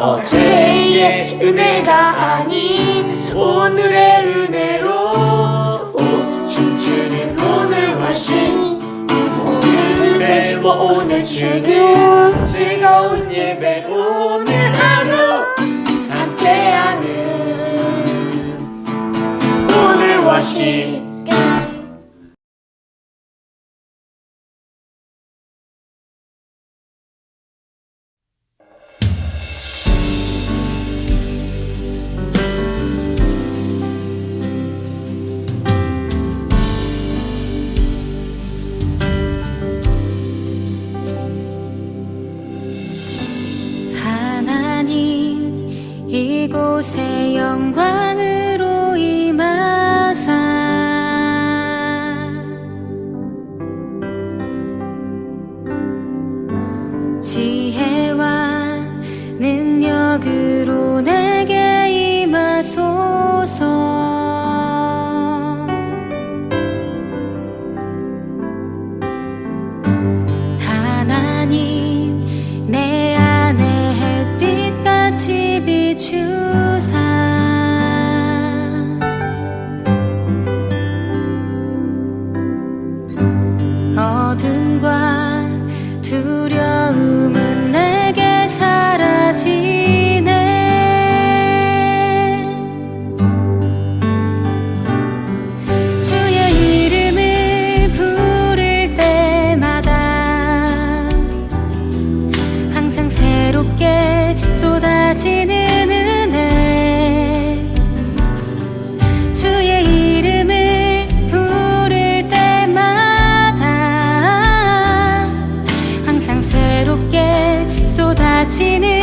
어제의 은혜가 아닌 오늘의 은혜로 오, 춤추는 오늘 워신 오늘의 오늘 주는 즐거운 예배 오늘 하루 함께하는 오늘 워십 이곳에 영광으로 임하사. 지혜와 능력으로 내 어둠과 두려움 지는